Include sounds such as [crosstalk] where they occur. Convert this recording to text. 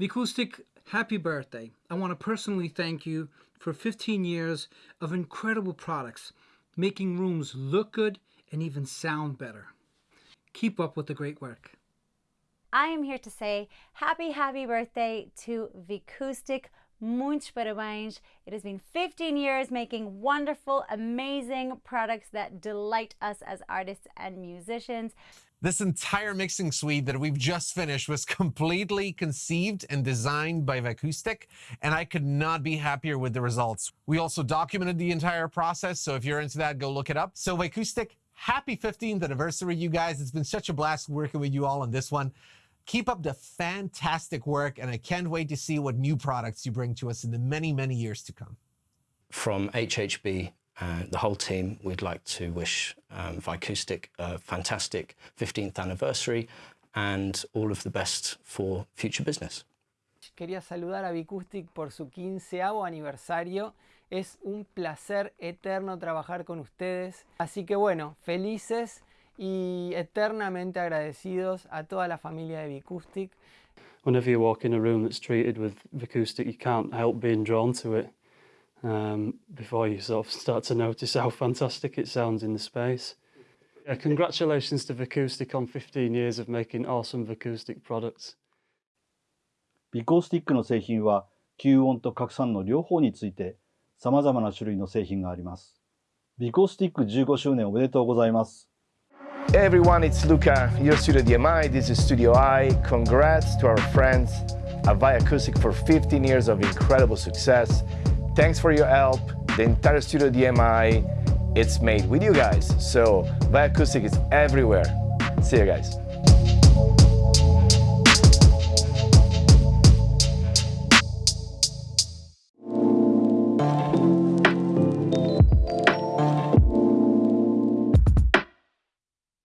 Vicoustic, happy birthday. I want to personally thank you for 15 years of incredible products, making rooms look good and even sound better. Keep up with the great work. I am here to say happy, happy birthday to Vicoustic. Muitos parabéns. It has been 15 years making wonderful, amazing products that delight us as artists and musicians. This entire mixing suite that we've just finished was [laughs] completely conceived and designed by Vicoustic, and I could not be happier with the results. We also documented the entire process, so if you're into that, go look it up. So Vicoustic, happy 15th anniversary, you guys. It's been such a blast working with you all on this one. Keep up the fantastic work, and I can't wait to see what new products you bring to us in the many, many years to come. From HHB and uh, the whole team, we'd like to wish um, Vicoustic a fantastic 15th anniversary and all of the best for future business. Quería saludar a Vicoustic por su 15 aniversario. Es un placer eterno trabajar con ustedes. Así que bueno, felices y eternamente agradecidos a toda la familia de Vicoustic. Whenever you walk in a room that's treated with Vicoustic, you can't help being drawn to it um, before you sort of start to notice how fantastic it sounds in the space. Yeah, congratulations to Vicoustic on 15 years of making awesome Vicoustic products. ビコースティックの製品は吸音と拡散の両方について様々な種類の製品があります。ビコースティック15周年おめでとうございます。Everyone, it's Luca, your Studio DMI, this is Studio I. Congrats to our friends at Vicoustic for 15 years of incredible success. Thanks for your help. The entire Studio DMI, it's made with you guys. So Vicoustic is everywhere. See you guys.